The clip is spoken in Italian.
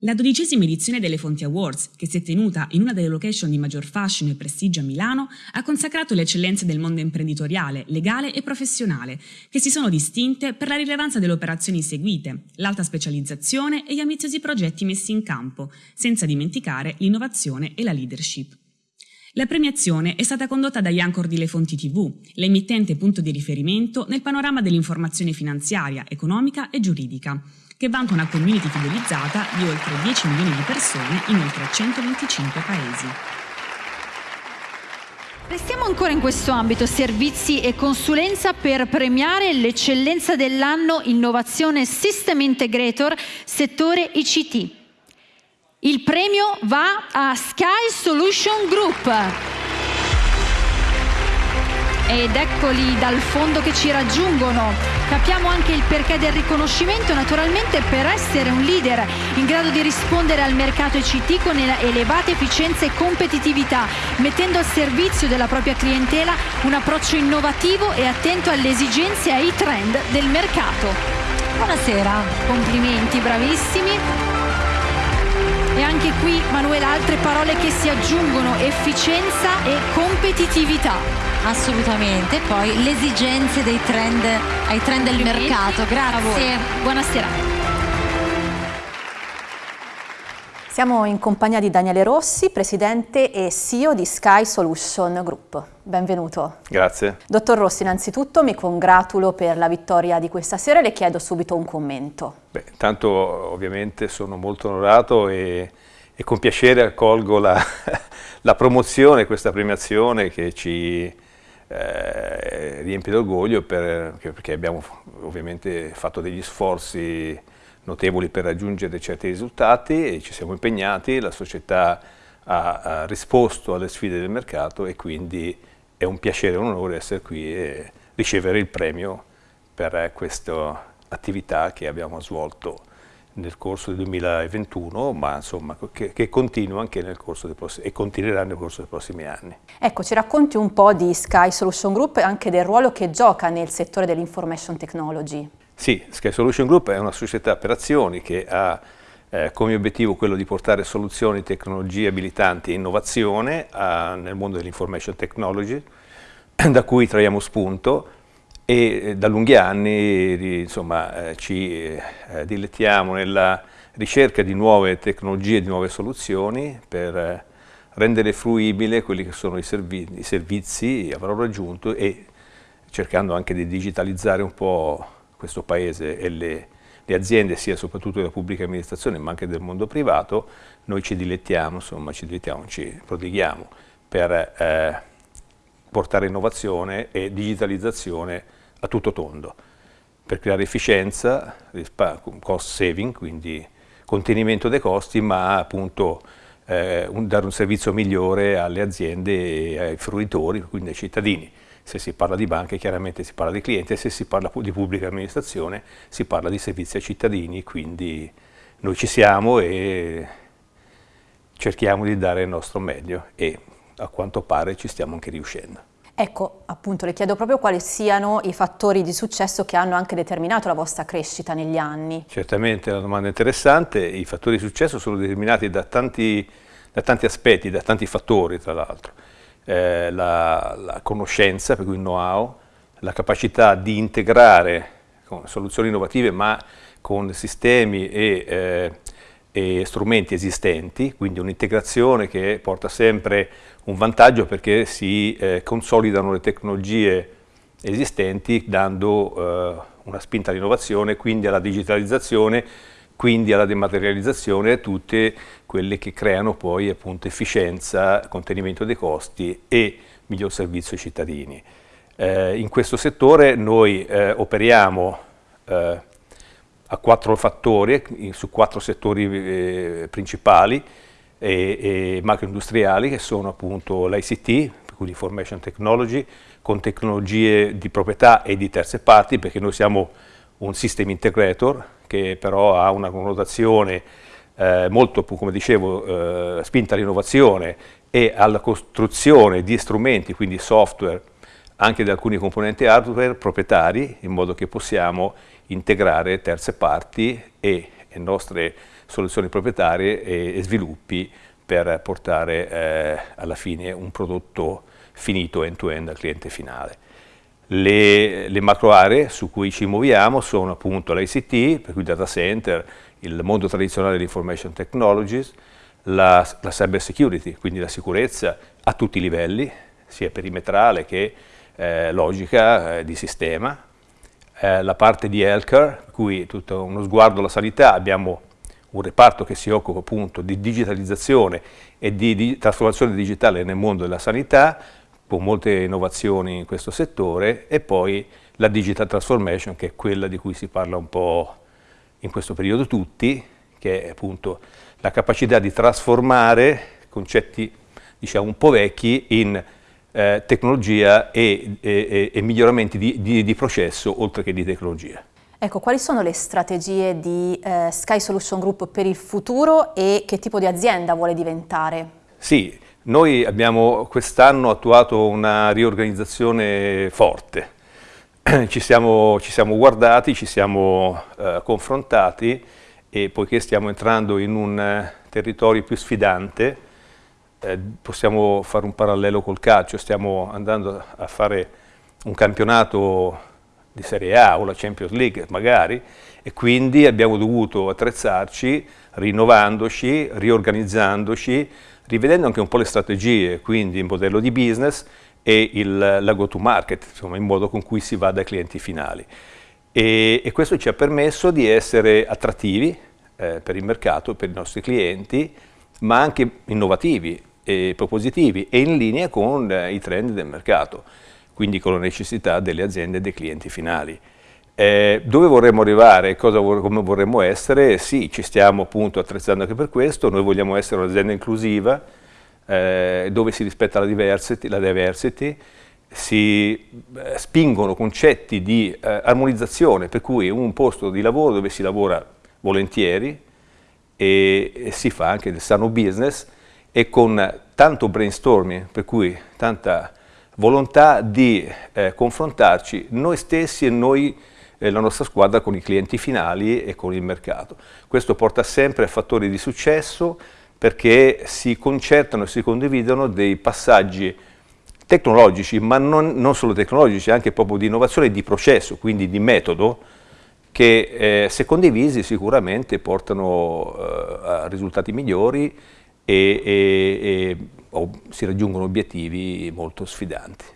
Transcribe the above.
La dodicesima edizione delle Fonti Awards, che si è tenuta in una delle location di maggior fascino e prestigio a Milano, ha consacrato le eccellenze del mondo imprenditoriale, legale e professionale, che si sono distinte per la rilevanza delle operazioni seguite, l'alta specializzazione e gli ambiziosi progetti messi in campo, senza dimenticare l'innovazione e la leadership. La premiazione è stata condotta da Yancor di Le Fonti TV, l'emittente punto di riferimento nel panorama dell'informazione finanziaria, economica e giuridica, che vanta una community fidelizzata di oltre 10 milioni di persone in oltre 125 paesi. Restiamo ancora in questo ambito, servizi e consulenza per premiare l'eccellenza dell'anno Innovazione System Integrator, settore ICT. Il premio va a Sky Solution Group ed eccoli dal fondo che ci raggiungono. Capiamo anche il perché del riconoscimento, naturalmente per essere un leader in grado di rispondere al mercato ICT con elevate efficienza e competitività, mettendo al servizio della propria clientela un approccio innovativo e attento alle esigenze e ai trend del mercato. Buonasera, complimenti, bravissimi. E anche qui, Manuela, altre parole che si aggiungono, efficienza e competitività. Assolutamente, poi le esigenze dei trend, ai trend del mercato. Grazie. Buonasera. Siamo in compagnia di Daniele Rossi, presidente e CEO di Sky Solution Group. Benvenuto. Grazie. Dottor Rossi, innanzitutto mi congratulo per la vittoria di questa sera e le chiedo subito un commento. Beh, intanto ovviamente sono molto onorato e, e con piacere accolgo la, la promozione, questa premiazione che ci eh, riempie d'orgoglio per, perché abbiamo ovviamente fatto degli sforzi notevoli per raggiungere certi risultati e ci siamo impegnati, la società ha, ha risposto alle sfide del mercato e quindi è un piacere e un onore essere qui e ricevere il premio per questa attività che abbiamo svolto nel corso del 2021, ma insomma che, che continua anche nel corso dei prossimi, e continuerà nel corso dei prossimi anni. Ecco, ci racconti un po' di Sky Solution Group e anche del ruolo che gioca nel settore dell'information technology. Sì, Sky Solution Group è una società per azioni che ha eh, come obiettivo quello di portare soluzioni, tecnologie abilitanti e innovazione a, nel mondo dell'information technology, da cui traiamo spunto e eh, da lunghi anni insomma, eh, ci eh, dilettiamo nella ricerca di nuove tecnologie, di nuove soluzioni per rendere fruibile quelli che sono i, servi i servizi a valore aggiunto e cercando anche di digitalizzare un po' questo paese e le, le aziende, sia soprattutto della pubblica amministrazione ma anche del mondo privato, noi ci dilettiamo, insomma ci dilettiamo, ci prodighiamo per eh, portare innovazione e digitalizzazione a tutto tondo per creare efficienza, cost saving, quindi contenimento dei costi, ma appunto eh, un, dare un servizio migliore alle aziende e ai fruitori, quindi ai cittadini. Se si parla di banche chiaramente si parla di clienti, se si parla di pubblica amministrazione si parla di servizi ai cittadini, quindi noi ci siamo e cerchiamo di dare il nostro meglio e a quanto pare ci stiamo anche riuscendo. Ecco, appunto, le chiedo proprio quali siano i fattori di successo che hanno anche determinato la vostra crescita negli anni. Certamente, è una domanda interessante. I fattori di successo sono determinati da tanti, da tanti aspetti, da tanti fattori, tra l'altro. Eh, la, la, conoscenza, per cui il know-how, la capacità di integrare soluzioni innovative, ma con sistemi e, eh, e strumenti esistenti, quindi un'integrazione che porta sempre un vantaggio perché si eh, consolidano le tecnologie esistenti dando eh, una spinta all'innovazione, quindi alla digitalizzazione, quindi alla dematerializzazione e tutte quelle che creano poi appunto efficienza, contenimento dei costi e miglior servizio ai cittadini. Eh, in questo settore noi eh, operiamo eh, a quattro fattori, su quattro settori eh, principali, e, e macroindustriali che sono appunto l'ICT, quindi Information Technology, con tecnologie di proprietà e di terze parti, perché noi siamo un system integrator che però ha una connotazione eh, molto, come dicevo, eh, spinta all'innovazione e alla costruzione di strumenti, quindi software, anche di alcuni componenti hardware proprietari, in modo che possiamo integrare terze parti e nostre soluzioni proprietarie e, sviluppi per portare eh, alla fine un prodotto finito end-to-end -end al cliente finale. Le, le, macro aree su cui ci muoviamo sono appunto l'ICT, per cui data center, il mondo tradizionale dell'information technologies, la, la cyber security, quindi la sicurezza a tutti i livelli, sia perimetrale che eh, logica eh, di sistema, eh, la parte di healthcare, cui tutto uno sguardo alla sanità, abbiamo un reparto che si occupa appunto di digitalizzazione e di, di trasformazione digitale nel mondo della sanità, con molte innovazioni in questo settore, e poi la digital transformation, che è quella di cui si parla un po' in questo periodo tutti, che è appunto la capacità di trasformare concetti diciamo un po' vecchi in eh, tecnologia e, e, e miglioramenti di, di, di, processo oltre che di tecnologia. Ecco, quali sono le strategie di eh, Sky Solution Group per il futuro e che tipo di azienda vuole diventare? Sì, noi abbiamo quest'anno attuato una riorganizzazione forte. Ci siamo, ci siamo guardati, ci siamo eh, confrontati e poiché stiamo entrando in un territorio più sfidante, eh, possiamo fare un parallelo col calcio, stiamo andando a fare un campionato di Serie A o la Champions League magari e quindi abbiamo dovuto attrezzarci rinnovandoci, riorganizzandoci, rivedendo anche un po' le strategie, quindi il modello di business e il, la go to market, insomma il modo con cui si va dai clienti finali. E, e questo ci ha permesso di essere attrattivi eh, per il mercato, per i nostri clienti, ma anche innovativi e propositivi e in linea con eh, i trend del mercato, quindi con la necessità delle aziende e dei clienti finali. Eh, dove vorremmo arrivare, cosa, come vorremmo essere? Sì, ci stiamo appunto attrezzando anche per questo, noi vogliamo essere un'azienda inclusiva, eh, dove si rispetta la diversity, la diversity si eh, spingono concetti di eh, armonizzazione, per cui un posto di lavoro dove si lavora volentieri e si fa anche del sano business, e con tanto brainstorming, per cui tanta volontà di eh, confrontarci noi stessi e noi, eh, la nostra squadra, con i clienti finali e con il mercato. Questo porta sempre a fattori di successo perché si concertano e si condividono dei passaggi tecnologici, ma non, non solo tecnologici, anche proprio di innovazione e di processo, quindi di metodo, che eh, se condivisi sicuramente portano eh, a risultati migliori e, e, e oh, si raggiungono obiettivi molto sfidanti.